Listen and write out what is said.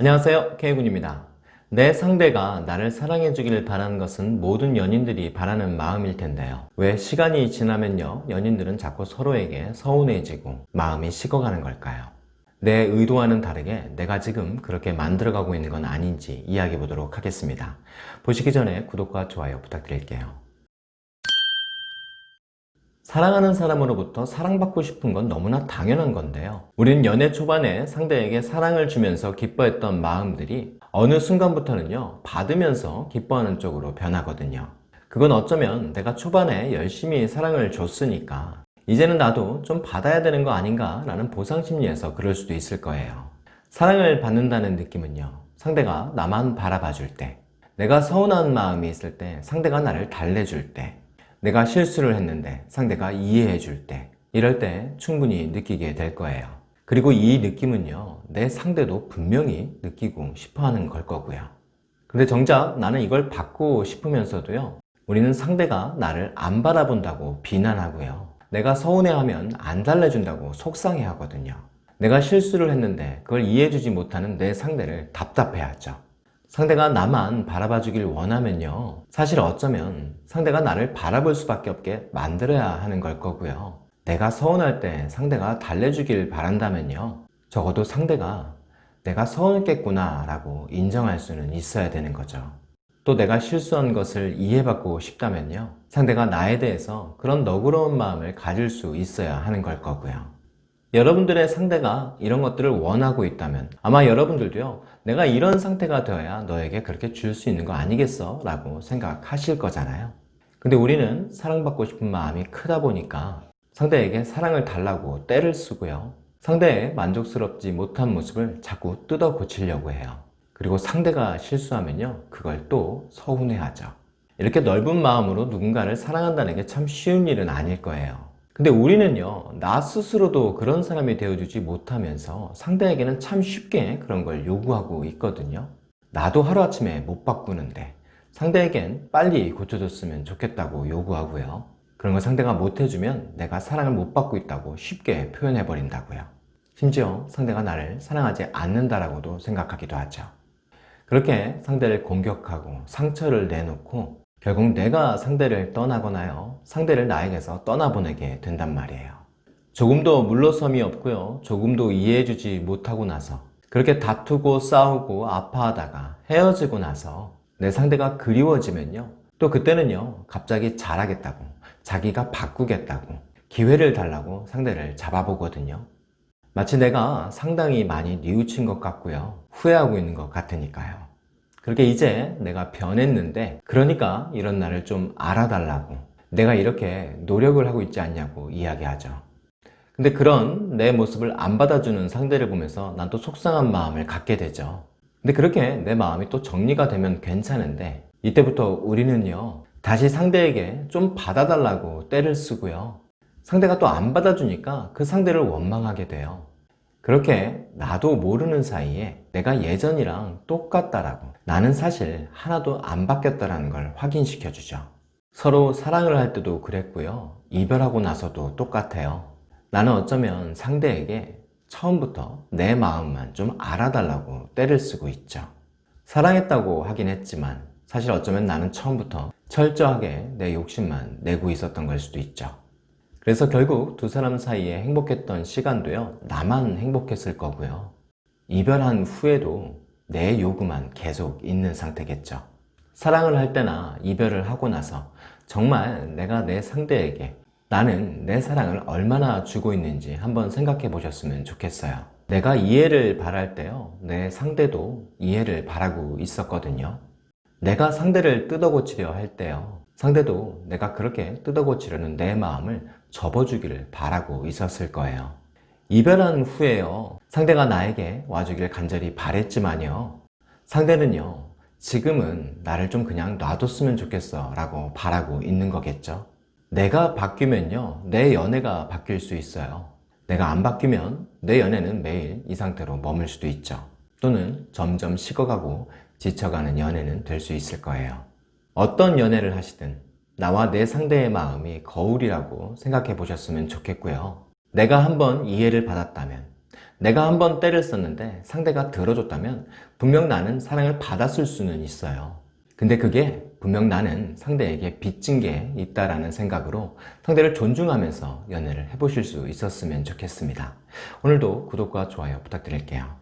안녕하세요. K군입니다. 내 상대가 나를 사랑해 주기를 바라는 것은 모든 연인들이 바라는 마음일 텐데요. 왜 시간이 지나면요 연인들은 자꾸 서로에게 서운해지고 마음이 식어가는 걸까요? 내 의도와는 다르게 내가 지금 그렇게 만들어가고 있는 건 아닌지 이야기해 보도록 하겠습니다. 보시기 전에 구독과 좋아요 부탁드릴게요 사랑하는 사람으로부터 사랑받고 싶은 건 너무나 당연한 건데요. 우리는 연애 초반에 상대에게 사랑을 주면서 기뻐했던 마음들이 어느 순간부터는요 받으면서 기뻐하는 쪽으로 변하거든요. 그건 어쩌면 내가 초반에 열심히 사랑을 줬으니까 이제는 나도 좀 받아야 되는 거 아닌가 라는 보상심리에서 그럴 수도 있을 거예요. 사랑을 받는다는 느낌은요 상대가 나만 바라봐 줄 때 내가 서운한 마음이 있을 때 상대가 나를 달래줄 때 내가 실수를 했는데 상대가 이해해 줄 때 이럴 때 충분히 느끼게 될 거예요. 그리고 이 느낌은요 내 상대도 분명히 느끼고 싶어 하는 걸 거고요. 근데 정작 나는 이걸 받고 싶으면서도요 우리는 상대가 나를 안 바라본다고 비난하고요. 내가 서운해하면 안 달래준다고 속상해 하거든요. 내가 실수를 했는데 그걸 이해해주지 못하는 내 상대를 답답해하죠 상대가 나만 바라봐 주길 원하면요. 사실 어쩌면 상대가 나를 바라볼 수밖에 없게 만들어야 하는 걸 거고요. 내가 서운할 때 상대가 달래주길 바란다면요. 적어도 상대가 내가 서운했겠구나 라고 인정할 수는 있어야 되는 거죠. 또 내가 실수한 것을 이해받고 싶다면요. 상대가 나에 대해서 그런 너그러운 마음을 가질 수 있어야 하는 걸 거고요. 여러분들의 상대가 이런 것들을 원하고 있다면 아마 여러분들도요 내가 이런 상태가 되어야 너에게 그렇게 줄 수 있는 거 아니겠어? 라고 생각하실 거잖아요. 근데 우리는 사랑받고 싶은 마음이 크다 보니까 상대에게 사랑을 달라고 때를 쓰고요. 상대의 만족스럽지 못한 모습을 자꾸 뜯어 고치려고 해요. 그리고 상대가 실수하면요 그걸 또 서운해하죠. 이렇게 넓은 마음으로 누군가를 사랑한다는 게 참 쉬운 일은 아닐 거예요 근데 우리는요 나 스스로도 그런 사람이 되어주지 못하면서 상대에게는 참 쉽게 그런 걸 요구하고 있거든요. 나도 하루아침에 못 바꾸는데 상대에겐 빨리 고쳐줬으면 좋겠다고 요구하고요. 그런 걸 상대가 못해주면 내가 사랑을 못 받고 있다고 쉽게 표현해 버린다고요. 심지어 상대가 나를 사랑하지 않는다라고도 생각하기도 하죠. 그렇게 상대를 공격하고 상처를 내놓고 결국 내가 상대를 떠나거나요 상대를 나에게서 떠나보내게 된단 말이에요. 조금도 물러섬이 없고요. 조금도 이해해주지 못하고 나서 그렇게 다투고 싸우고 아파하다가 헤어지고 나서 내 상대가 그리워지면요. 또 그때는요 갑자기 잘하겠다고 자기가 바꾸겠다고 기회를 달라고 상대를 잡아보거든요. 마치 내가 상당히 많이 뉘우친 것 같고요. 후회하고 있는 것 같으니까요 그렇게 이제 내가 변했는데 그러니까 이런 나를 좀 알아달라고 내가 이렇게 노력을 하고 있지 않냐고 이야기하죠. 근데 그런 내 모습을 안 받아주는 상대를 보면서 난 또 속상한 마음을 갖게 되죠. 근데 그렇게 내 마음이 또 정리가 되면 괜찮은데 이때부터 우리는요 다시 상대에게 좀 받아달라고 때를 쓰고요. 상대가 또 안 받아주니까 그 상대를 원망하게 돼요. 그렇게 나도 모르는 사이에 내가 예전이랑 똑같다라고. 나는 사실 하나도 안 바뀌었다는 걸 확인시켜 주죠. 서로 사랑을 할 때도 그랬고요. 이별하고 나서도 똑같아요. 나는 어쩌면 상대에게 처음부터 내 마음만 좀 알아달라고 때를 쓰고 있죠. 사랑했다고 하긴 했지만 사실 어쩌면 나는 처음부터 철저하게 내 욕심만 내고 있었던 걸 수도 있죠. 그래서 결국 두 사람 사이에 행복했던 시간도요 나만 행복했을 거고요 이별한 후에도 내 요구만 계속 있는 상태겠죠. 사랑을 할 때나 이별을 하고 나서 정말 내가 내 상대에게 나는 내 사랑을 얼마나 주고 있는지 한번 생각해 보셨으면 좋겠어요. 내가 이해를 바랄 때요 내 상대도 이해를 바라고 있었거든요. 내가 상대를 뜯어고치려 할 때요 상대도 내가 그렇게 뜯어고치려는 내 마음을 접어주기를 바라고 있었을 거예요 이별한 후에요. 상대가 나에게 와주길 간절히 바랬지만요. 상대는요 지금은 나를 좀 그냥 놔뒀으면 좋겠어 라고 바라고 있는 거겠죠. 내가 바뀌면요 내 연애가 바뀔 수 있어요. 내가 안 바뀌면 내 연애는 매일 이 상태로 머물 수도 있죠. 또는 점점 식어가고 지쳐가는 연애는 될 수 있을 거예요. 어떤 연애를 하시든 나와 내 상대의 마음이 거울이라고 생각해 보셨으면 좋겠고요 내가 한번 이해를 받았다면 내가 한번 때를 썼는데 상대가 들어줬다면 분명 나는 사랑을 받았을 수는 있어요. 근데 그게 분명 나는 상대에게 빚진 게 있다라는 생각으로 상대를 존중하면서 연애를 해보실 수 있었으면 좋겠습니다. 오늘도 구독과 좋아요 부탁드릴게요.